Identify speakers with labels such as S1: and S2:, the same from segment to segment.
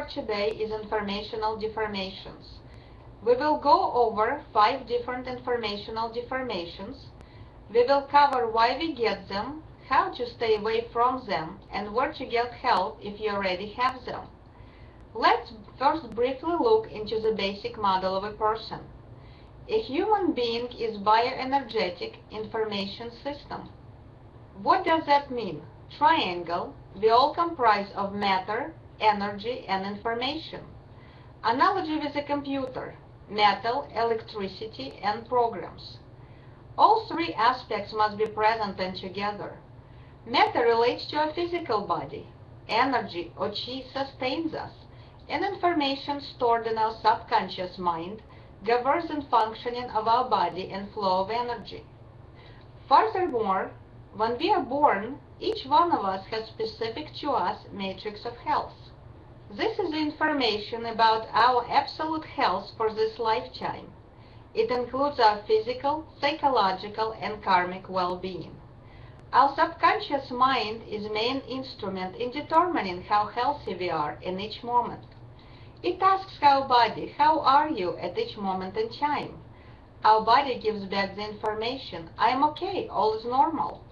S1: for today is informational deformations. We will go over five different informational deformations. We will cover why we get them, how to stay away from them, and where to get help if you already have them. Let's first briefly look into the basic model of a person. A human being is bioenergetic information system. What does that mean? Triangle, we all comprise of matter, energy, and information. Analogy with a computer, metal, electricity, and programs. All three aspects must be present and together. Matter relates to our physical body. Energy, or chi, sustains us, and information stored in our subconscious mind governs the functioning of our body and flow of energy. Furthermore, when we are born, each one of us has specific to us matrix of health. This is information about our absolute health for this lifetime. It includes our physical, psychological, and karmic well-being. Our subconscious mind is main instrument in determining how healthy we are in each moment. It asks our body, how are you at each moment in time? Our body gives back the information, I am okay, all is normal.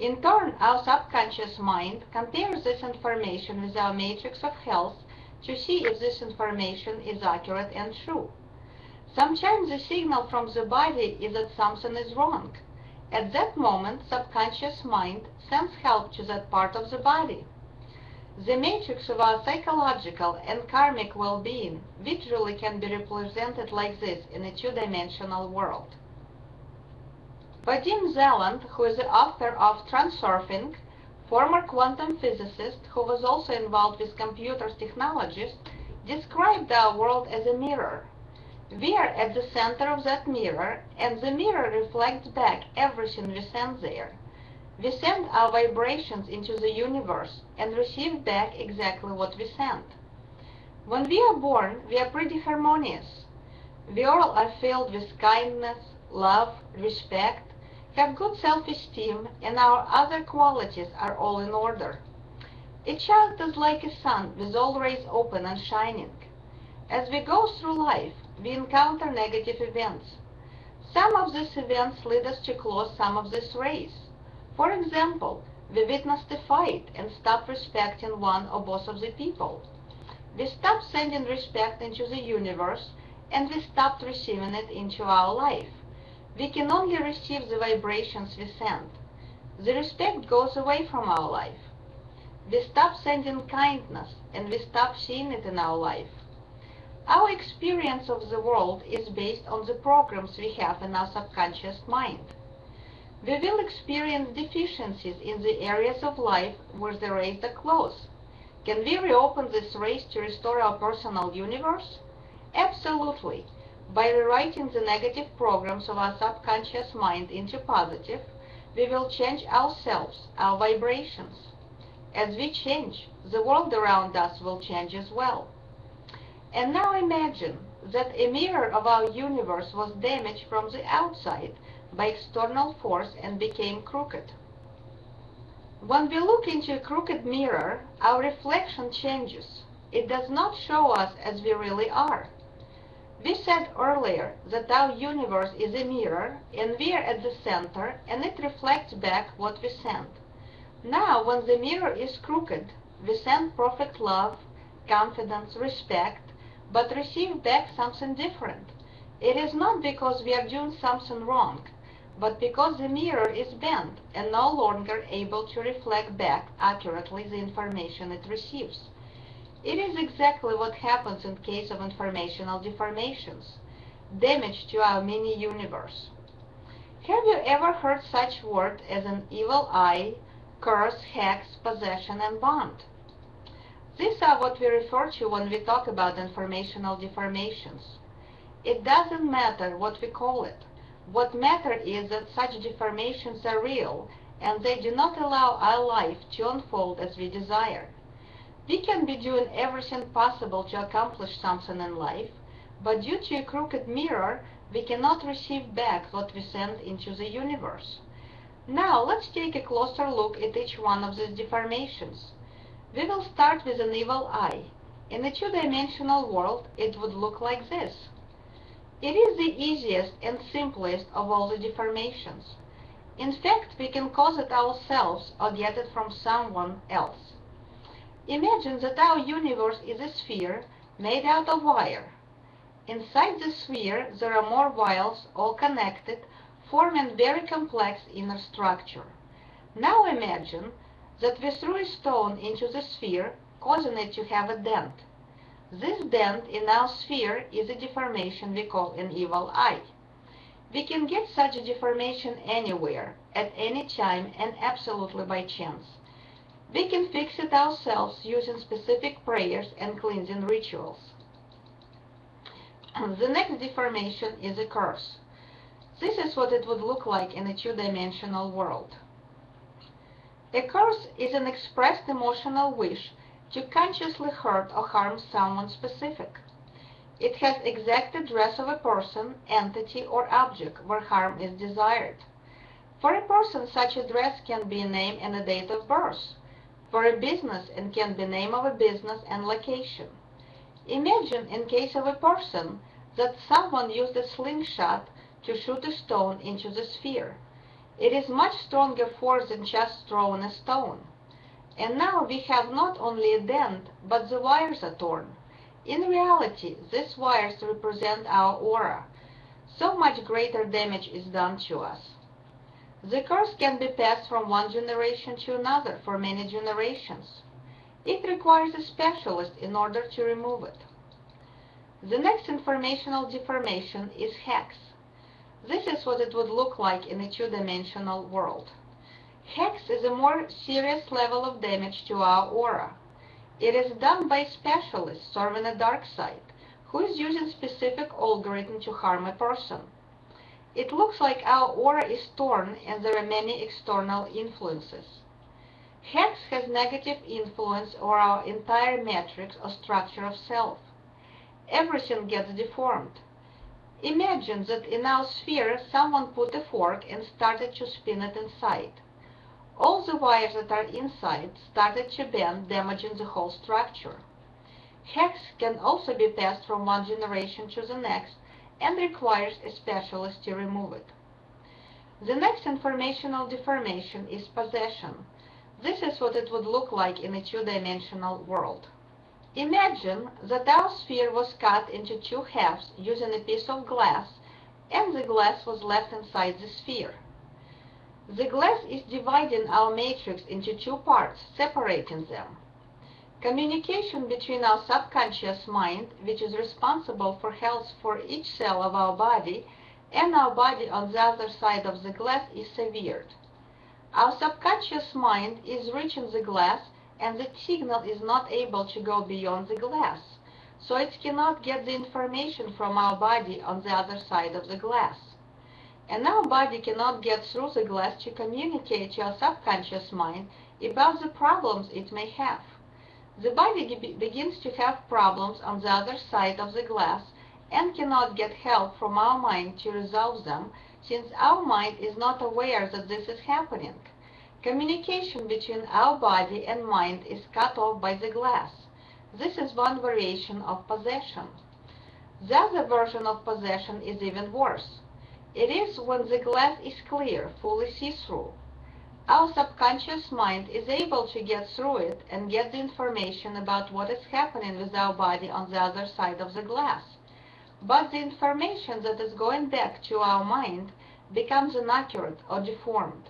S1: In turn, our subconscious mind compares this information with our matrix of health to see if this information is accurate and true. Sometimes the signal from the body is that something is wrong. At that moment, subconscious mind sends help to that part of the body. The matrix of our psychological and karmic well-being visually can be represented like this in a two-dimensional world. Vadim Zeland, who is the author of Transurfing, former quantum physicist who was also involved with computer technologies, described our world as a mirror. We are at the center of that mirror, and the mirror reflects back everything we send there. We send our vibrations into the universe and receive back exactly what we send. When we are born, we are pretty harmonious. We all are filled with kindness, love, respect, have good self-esteem, and our other qualities are all in order. A child is like a sun with all rays open and shining. As we go through life, we encounter negative events. Some of these events lead us to close some of these rays. For example, we witnessed a fight and stop respecting one or both of the people. We stopped sending respect into the universe and we stopped receiving it into our life. We can only receive the vibrations we send. The respect goes away from our life. We stop sending kindness and we stop seeing it in our life. Our experience of the world is based on the programs we have in our subconscious mind. We will experience deficiencies in the areas of life where the rays are closed. Can we reopen this race to restore our personal universe? Absolutely. By rewriting the negative programs of our subconscious mind into positive, we will change ourselves, our vibrations. As we change, the world around us will change as well. And now imagine that a mirror of our universe was damaged from the outside by external force and became crooked. When we look into a crooked mirror, our reflection changes. It does not show us as we really are. We said earlier that our universe is a mirror and we are at the center and it reflects back what we send. Now, when the mirror is crooked, we send perfect love, confidence, respect, but receive back something different. It is not because we are doing something wrong, but because the mirror is bent and no longer able to reflect back accurately the information it receives. It is exactly what happens in case of informational deformations, damage to our mini-universe. Have you ever heard such words as an evil eye, curse, hex, possession, and bond? These are what we refer to when we talk about informational deformations. It doesn't matter what we call it. What matters is that such deformations are real and they do not allow our life to unfold as we desire. We can be doing everything possible to accomplish something in life, but due to a crooked mirror, we cannot receive back what we send into the universe. Now, let's take a closer look at each one of these deformations. We will start with an evil eye. In a two-dimensional world, it would look like this. It is the easiest and simplest of all the deformations. In fact, we can cause it ourselves or get it from someone else. Imagine that our universe is a sphere made out of wire. Inside the sphere, there are more wires, all connected, forming very complex inner structure. Now imagine that we threw a stone into the sphere, causing it to have a dent. This dent in our sphere is a deformation we call an evil eye. We can get such a deformation anywhere, at any time, and absolutely by chance. We can fix it ourselves using specific prayers and cleansing rituals. the next deformation is a curse. This is what it would look like in a two-dimensional world. A curse is an expressed emotional wish to consciously hurt or harm someone specific. It has exact address of a person, entity, or object where harm is desired. For a person, such address can be a name and a date of birth. For a business, and can be name of a business and location. Imagine, in case of a person, that someone used a slingshot to shoot a stone into the sphere. It is much stronger force than just throwing a stone. And now we have not only a dent, but the wires are torn. In reality, these wires represent our aura. So much greater damage is done to us. The curse can be passed from one generation to another for many generations. It requires a specialist in order to remove it. The next informational deformation is hex. This is what it would look like in a two-dimensional world. Hex is a more serious level of damage to our aura. It is done by specialists serving a dark side, who is using specific algorithm to harm a person. It looks like our aura is torn and there are many external influences. Hex has negative influence over our entire matrix or structure of self. Everything gets deformed. Imagine that in our sphere someone put a fork and started to spin it inside. All the wires that are inside started to bend, damaging the whole structure. Hex can also be passed from one generation to the next and requires a specialist to remove it. The next informational deformation is possession. This is what it would look like in a two-dimensional world. Imagine that our sphere was cut into two halves using a piece of glass and the glass was left inside the sphere. The glass is dividing our matrix into two parts, separating them. Communication between our subconscious mind, which is responsible for health for each cell of our body, and our body on the other side of the glass is severed. Our subconscious mind is reaching the glass and the signal is not able to go beyond the glass, so it cannot get the information from our body on the other side of the glass and our body cannot get through the glass to communicate to our subconscious mind about the problems it may have. The body begins to have problems on the other side of the glass and cannot get help from our mind to resolve them since our mind is not aware that this is happening. Communication between our body and mind is cut off by the glass. This is one variation of possession. The other version of possession is even worse. It is when the glass is clear, fully see-through. Our subconscious mind is able to get through it and get the information about what is happening with our body on the other side of the glass. But the information that is going back to our mind becomes inaccurate or deformed.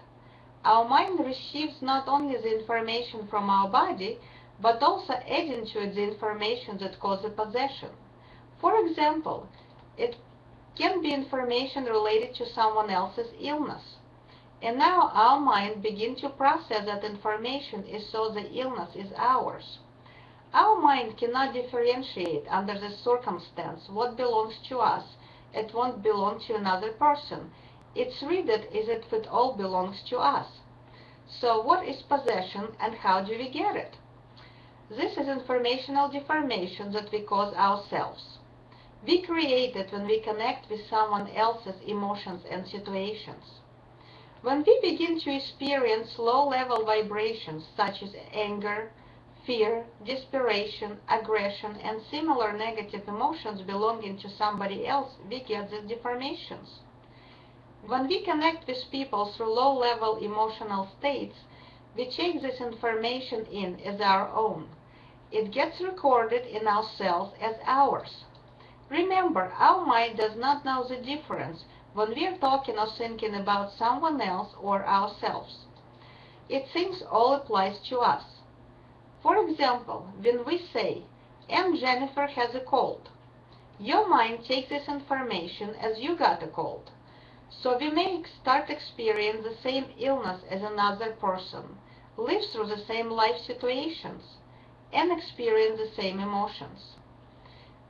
S1: Our mind receives not only the information from our body, but also adding to it the information that causes possession. For example, it can be information related to someone else's illness. And now our mind begins to process that information as so the illness is ours. Our mind cannot differentiate under the circumstance what belongs to us it won't belong to another person. It's read it as if it all belongs to us. So what is possession and how do we get it? This is informational deformation that we cause ourselves. We create it when we connect with someone else's emotions and situations. When we begin to experience low-level vibrations such as anger, fear, desperation, aggression, and similar negative emotions belonging to somebody else, we get these deformations. When we connect with people through low-level emotional states, we take this information in as our own. It gets recorded in our cells as ours. Remember, our mind does not know the difference when we are talking or thinking about someone else or ourselves. It seems all applies to us. For example, when we say, Aunt Jennifer has a cold, your mind takes this information as you got a cold. So we may start experience the same illness as another person, live through the same life situations, and experience the same emotions.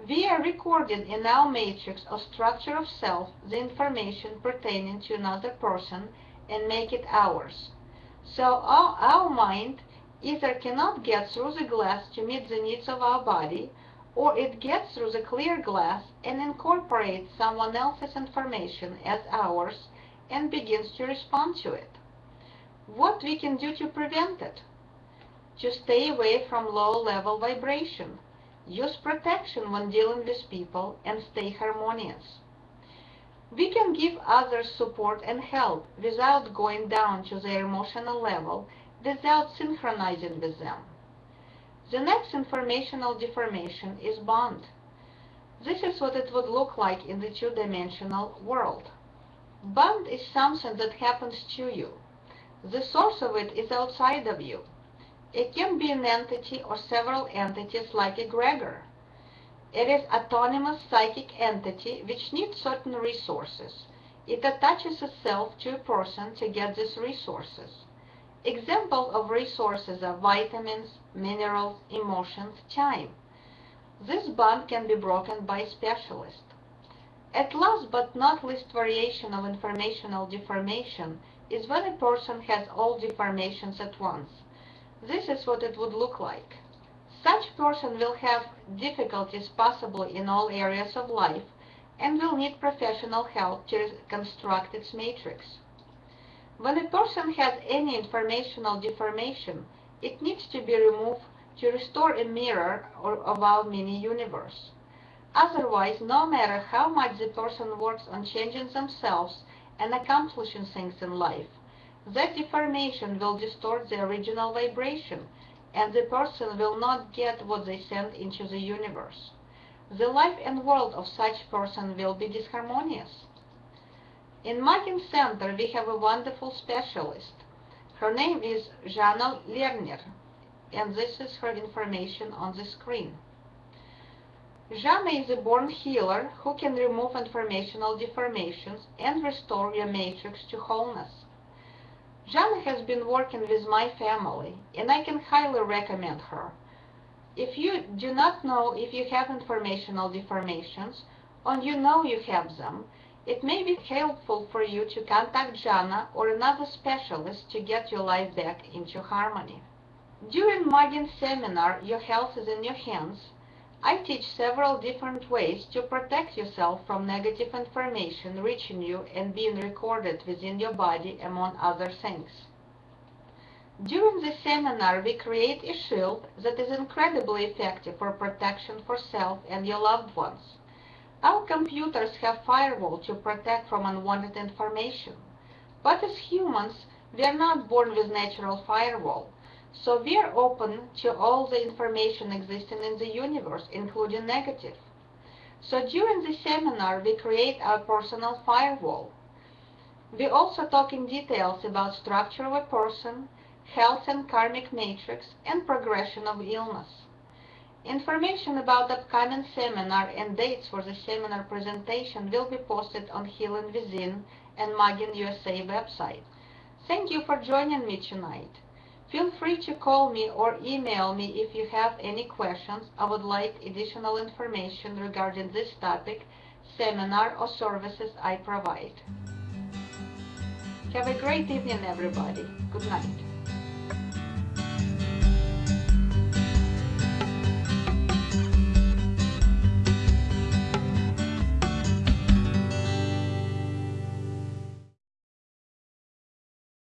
S1: We are recording in our matrix or structure of self the information pertaining to another person and make it ours. So our, our mind either cannot get through the glass to meet the needs of our body or it gets through the clear glass and incorporates someone else's information as ours and begins to respond to it. What we can do to prevent it? To stay away from low-level vibration. Use protection when dealing with people and stay harmonious. We can give others support and help without going down to their emotional level, without synchronizing with them. The next informational deformation is bond. This is what it would look like in the two-dimensional world. Bond is something that happens to you. The source of it is outside of you. It can be an entity or several entities like egregor. It is autonomous psychic entity which needs certain resources. It attaches itself to a person to get these resources. Examples of resources are vitamins, minerals, emotions, time. This bond can be broken by a specialist. At last but not least variation of informational deformation is when a person has all deformations at once. This is what it would look like. Such person will have difficulties possibly in all areas of life and will need professional help to construct its matrix. When a person has any informational deformation, it needs to be removed to restore a mirror of our mini-universe. Otherwise, no matter how much the person works on changing themselves and accomplishing things in life, that deformation will distort the original vibration, and the person will not get what they send into the universe. The life and world of such person will be disharmonious. In Magin Center, we have a wonderful specialist. Her name is Jana Lerner, and this is her information on the screen. Jana is a born healer who can remove informational deformations and restore your matrix to wholeness. Jana has been working with my family, and I can highly recommend her. If you do not know if you have informational deformations, or you know you have them, it may be helpful for you to contact Jana or another specialist to get your life back into harmony. During Magin seminar, Your Health is in Your Hands, I teach several different ways to protect yourself from negative information reaching you and being recorded within your body, among other things. During the seminar, we create a shield that is incredibly effective for protection for self and your loved ones. Our computers have firewall to protect from unwanted information. But as humans, we are not born with natural firewall. So we are open to all the information existing in the universe, including negative. So during the seminar, we create our personal firewall. We also talk in details about structure of a person, health and karmic matrix, and progression of illness. Information about upcoming seminar and dates for the seminar presentation will be posted on Healing Within and Magin USA website. Thank you for joining me tonight. Free to call me or email me if you have any questions I would like additional information regarding this topic, seminar, or services I provide. Have a great evening, everybody. Good night.